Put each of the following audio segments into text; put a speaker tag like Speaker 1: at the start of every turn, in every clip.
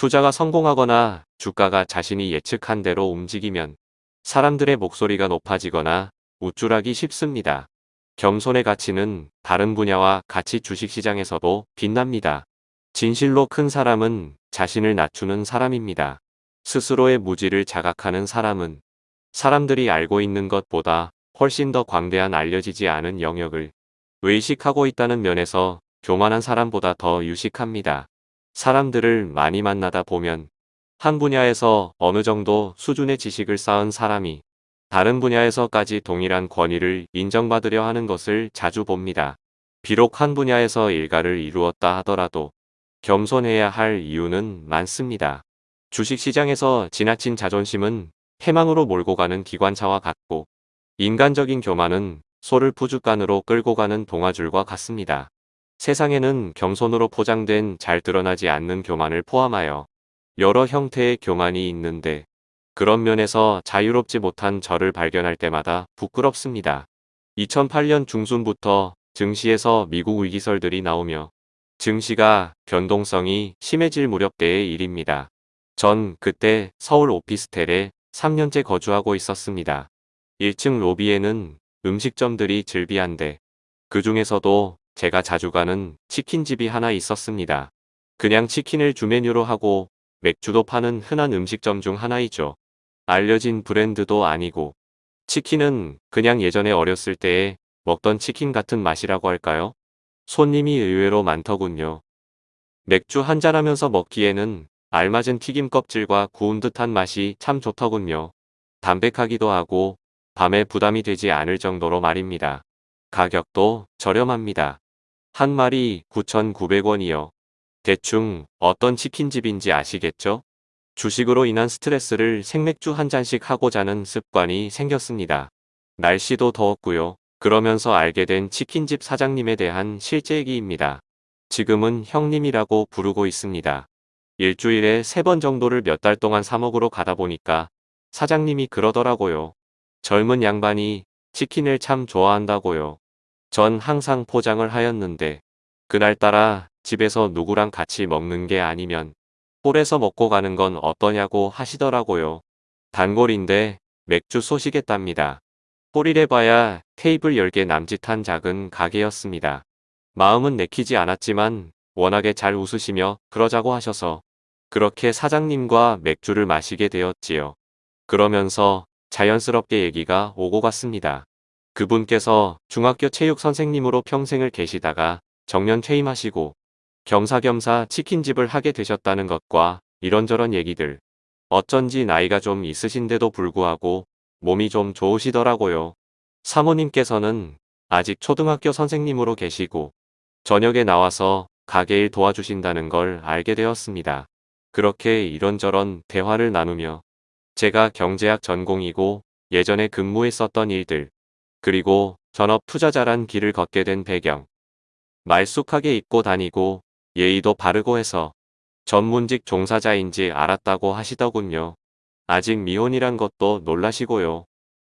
Speaker 1: 투자가 성공하거나 주가가 자신이 예측한 대로 움직이면 사람들의 목소리가 높아지거나 우쭐하기 쉽습니다. 겸손의 가치는 다른 분야와 같이 주식시장에서도 빛납니다. 진실로 큰 사람은 자신을 낮추는 사람입니다. 스스로의 무지를 자각하는 사람은 사람들이 알고 있는 것보다 훨씬 더 광대한 알려지지 않은 영역을 의식하고 있다는 면에서 교만한 사람보다 더 유식합니다. 사람들을 많이 만나다 보면 한 분야에서 어느 정도 수준의 지식을 쌓은 사람이 다른 분야에서까지 동일한 권위를 인정받으려 하는 것을 자주 봅니다. 비록 한 분야에서 일가를 이루었다 하더라도 겸손해야 할 이유는 많습니다. 주식시장에서 지나친 자존심은 해망으로 몰고 가는 기관차와 같고 인간적인 교만은 소를 부죽간으로 끌고 가는 동아줄과 같습니다. 세상에는 겸손으로 포장된 잘 드러나지 않는 교만을 포함하여 여러 형태의 교만이 있는데 그런 면에서 자유롭지 못한 저를 발견할 때마다 부끄럽습니다. 2008년 중순부터 증시에서 미국 위기설들이 나오며 증시가 변동성이 심해질 무렵 때의 일입니다. 전 그때 서울 오피스텔에 3년째 거주하고 있었습니다. 1층 로비에는 음식점들이 즐비한데 그 중에서도 제가 자주 가는 치킨집이 하나 있었습니다. 그냥 치킨을 주메뉴로 하고 맥주도 파는 흔한 음식점 중 하나이죠. 알려진 브랜드도 아니고 치킨은 그냥 예전에 어렸을 때에 먹던 치킨 같은 맛이라고 할까요? 손님이 의외로 많더군요. 맥주 한잔 하면서 먹기에는 알맞은 튀김 껍질과 구운 듯한 맛이 참 좋더군요. 담백하기도 하고 밤에 부담이 되지 않을 정도로 말입니다. 가격도 저렴합니다. 한 마리 9,900원이요. 대충 어떤 치킨집인지 아시겠죠? 주식으로 인한 스트레스를 생맥주 한 잔씩 하고 자는 습관이 생겼습니다. 날씨도 더웠고요. 그러면서 알게 된 치킨집 사장님에 대한 실제 얘기입니다. 지금은 형님이라고 부르고 있습니다. 일주일에 세 번 정도를 몇 달 동안 사먹으러 가다 보니까 사장님이 그러더라고요. 젊은 양반이 치킨을 참 좋아한다고요. 전 항상 포장을 하였는데 그날따라 집에서 누구랑 같이 먹는 게 아니면 홀에서 먹고 가는 건 어떠냐고 하시더라고요. 단골인데 맥주 쏘시겠답니다. 홀이래 봐야 테이블 10개 남짓한 작은 가게였습니다. 마음은 내키지 않았지만 워낙에 잘 웃으시며 그러자고 하셔서 그렇게 사장님과 맥주를 마시게 되었지요. 그러면서 자연스럽게 얘기가 오고 갔습니다. 그분께서 중학교 체육 선생님으로 평생을 계시다가 정년 퇴임하시고 겸사겸사 치킨집을 하게 되셨다는 것과 이런저런 얘기들. 어쩐지 나이가 좀 있으신데도 불구하고 몸이 좀 좋으시더라고요. 사모님께서는 아직 초등학교 선생님으로 계시고 저녁에 나와서 가게일 도와주신다는 걸 알게 되었습니다. 그렇게 이런저런 대화를 나누며 제가 경제학 전공이고 예전에 근무했었던 일들 그리고 전업 투자자란 길을 걷게 된 배경 말쑥하게 입고 다니고 예의도 바르고 해서 전문직 종사자인지 알았다고 하시더군요. 아직 미혼이란 것도 놀라시고요.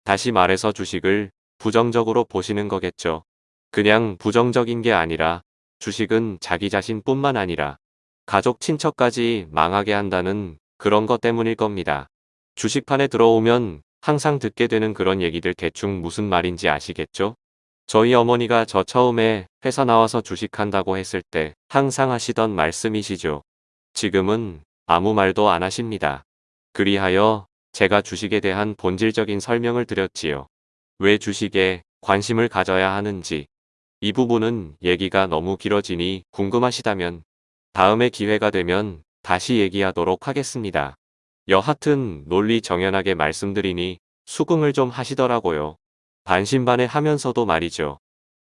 Speaker 1: 다시 말해서 주식을 부정적으로 보시는 거겠죠. 그냥 부정적인 게 아니라 주식은 자기 자신뿐만 아니라 가족 친척까지 망하게 한다는 그런 것 때문일 겁니다. 주식판에 들어오면 항상 듣게 되는 그런 얘기들 대충 무슨 말인지 아시겠죠? 저희 어머니가 저 처음에 회사 나와서 주식한다고 했을 때 항상 하시던 말씀이시죠. 지금은 아무 말도 안 하십니다. 그리하여 제가 주식에 대한 본질적인 설명을 드렸지요. 왜 주식에 관심을 가져야 하는지 이 부분은 얘기가 너무 길어지니 궁금하시다면 다음에 기회가 되면 다시 얘기하도록 하겠습니다. 여하튼 논리 정연하게 말씀드리니 수긍을 좀 하시더라고요. 반신반의 하면서도 말이죠.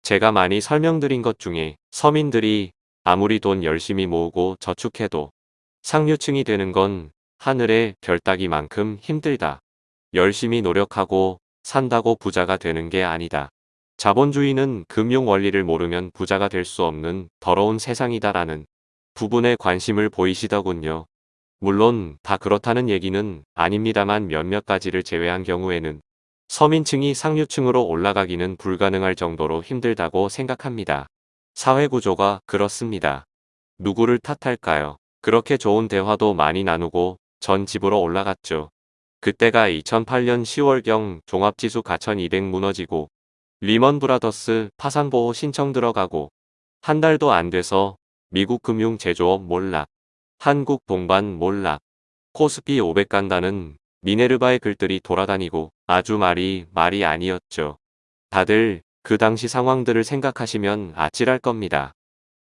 Speaker 1: 제가 많이 설명드린 것 중에 서민들이 아무리 돈 열심히 모으고 저축해도 상류층이 되는 건 하늘의 별 따기만큼 힘들다. 열심히 노력하고 산다고 부자가 되는 게 아니다. 자본주의는 금융 원리를 모르면 부자가 될 수 없는 더러운 세상이다라는 부분에 관심을 보이시더군요. 물론 다 그렇다는 얘기는 아닙니다만 몇몇 가지를 제외한 경우에는 서민층이 상류층으로 올라가기는 불가능할 정도로 힘들다고 생각합니다. 사회구조가 그렇습니다. 누구를 탓할까요? 그렇게 좋은 대화도 많이 나누고 전 집으로 올라갔죠. 그때가 2008년 10월경 종합지수가 천 200 무너지고 리먼 브라더스 파산보호 신청 들어가고 한 달도 안 돼서 미국 금융 제조업 몰락, 한국 동반 몰락, 코스피 500 간다는 미네르바의 글들이 돌아다니고 아주 말이 말이 아니었죠. 다들 그 당시 상황들을 생각하시면 아찔할 겁니다.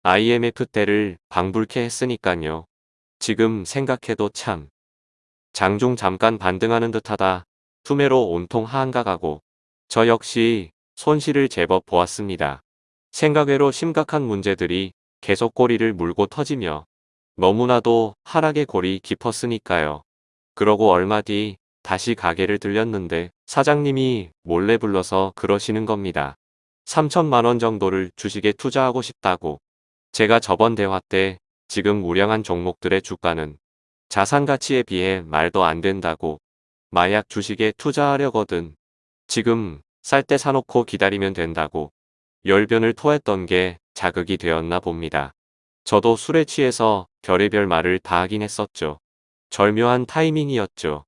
Speaker 1: IMF 때를 방불케 했으니깐요. 지금 생각해도 참. 장중 잠깐 반등하는 듯하다. 투매로 온통 하한가가고 저 역시 손실을 제법 보았습니다. 생각외로 심각한 문제들이 계속 꼬리를 물고 터지며 너무나도 하락의 골이 깊었으니까요. 그러고 얼마 뒤 다시 가게를 들렸는데 사장님이 몰래 불러서 그러시는 겁니다. 3천만 원 정도를 주식에 투자하고 싶다고. 제가 저번 대화 때 지금 우량한 종목들의 주가는 자산 가치에 비해 말도 안 된다고. 마약 주식에 투자하려거든. 지금 쌀 때 사놓고 기다리면 된다고. 열변을 토했던 게 자극이 되었나 봅니다. 저도 술에 취해서 별의별 말을 다 하긴 했었죠. 절묘한 타이밍이었죠.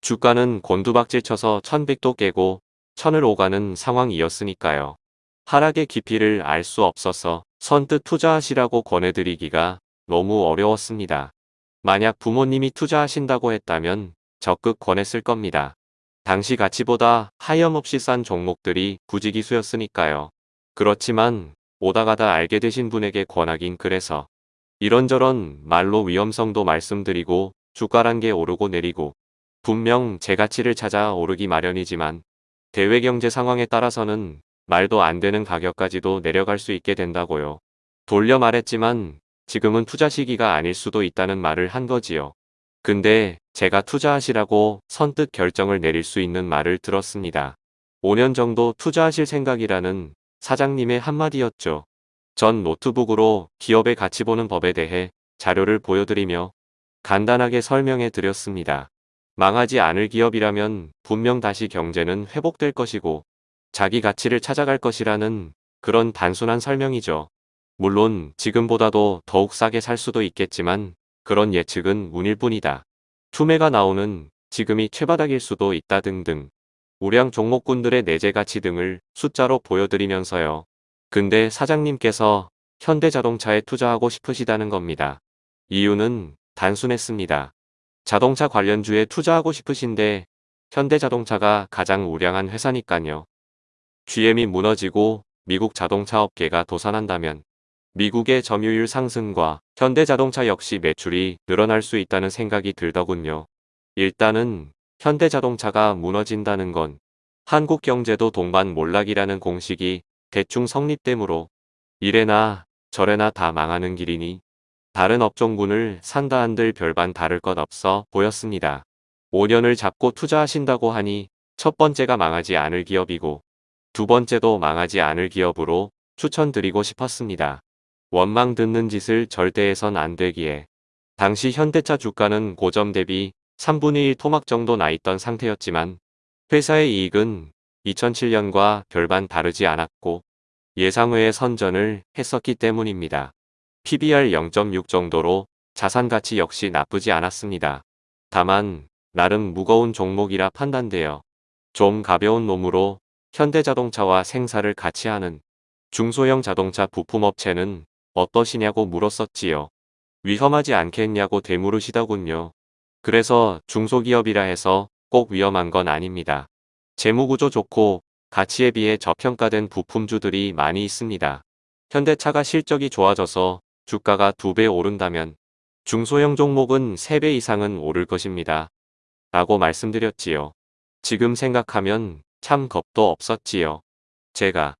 Speaker 1: 주가는 곤두박질 쳐서 1100도 깨고 천을 오가는 상황이었으니까요. 하락의 깊이를 알 수 없어서 선뜻 투자하시라고 권해드리기가 너무 어려웠습니다. 만약 부모님이 투자하신다고 했다면 적극 권했을 겁니다. 당시 가치보다 하염없이 싼 종목들이 부지기수였으니까요. 그렇지만 오다가다 알게 되신 분에게 권하긴 그래서 이런저런 말로 위험성도 말씀드리고 주가란 게 오르고 내리고 분명 제 가치를 찾아 오르기 마련이지만 대외 경제 상황에 따라서는 말도 안 되는 가격까지도 내려갈 수 있게 된다고요. 돌려 말했지만 지금은 투자 시기가 아닐 수도 있다는 말을 한 거지요. 근데 제가 투자하시라고 선뜻 결정을 내릴 수 있는 말을 들었습니다. 5년 정도 투자하실 생각이라는 사장님의 한마디였죠. 전 노트북으로 기업의 가치 보는 법에 대해 자료를 보여드리며 간단하게 설명해 드렸습니다. 망하지 않을 기업이라면 분명 다시 경제는 회복될 것이고 자기 가치를 찾아갈 것이라는 그런 단순한 설명이죠. 물론 지금보다도 더욱 싸게 살 수도 있겠지만 그런 예측은 운일 뿐이다. 투매가 나오는 지금이 최바닥일 수도 있다 등등. 우량 종목군들의 내재 가치 등을 숫자로 보여드리면서요. 근데 사장님께서 현대자동차에 투자하고 싶으시다는 겁니다. 이유는 단순했습니다. 자동차 관련주에 투자하고 싶으신데 현대자동차가 가장 우량한 회사니까요. GM이 무너지고 미국 자동차 업계가 도산한다면 미국의 점유율 상승과 현대자동차 역시 매출이 늘어날 수 있다는 생각이 들더군요. 일단은 현대자동차가 무너진다는 건 한국 경제도 동반 몰락이라는 공식이 대충 성립되므로 이래나 저래나 다 망하는 길이니 다른 업종군을 산다 한들 별반 다를 것 없어 보였습니다. 5년을 잡고 투자하신다고 하니 첫 번째가 망하지 않을 기업이고 두 번째도 망하지 않을 기업으로 추천드리고 싶었습니다. 원망 듣는 짓을 절대 해선 안 되기에 당시 현대차 주가는 고점 대비 3분의 1 토막 정도 나 있던 상태였지만 회사의 이익은 2007년과 별반 다르지 않았고 예상외의 선전을 했었기 때문입니다. PBR 0.6 정도로 자산 가치 역시 나쁘지 않았습니다. 다만 나름 무거운 종목이라 판단되어 좀 가벼운 놈으로 현대자동차와 생사를 같이 하는 중소형 자동차 부품업체는 어떠시냐고 물었었지요. 위험하지 않겠냐고 되물으시더군요. 그래서 중소기업이라 해서 꼭 위험한 건 아닙니다. 재무구조 좋고 가치에 비해 저평가된 부품주들이 많이 있습니다. 현대차가 실적이 좋아져서 주가가 두배 오른다면 중소형 종목은 세배 이상은 오를 것입니다. 라고 말씀드렸지요. 지금 생각하면 참 겁도 없었지요. 제가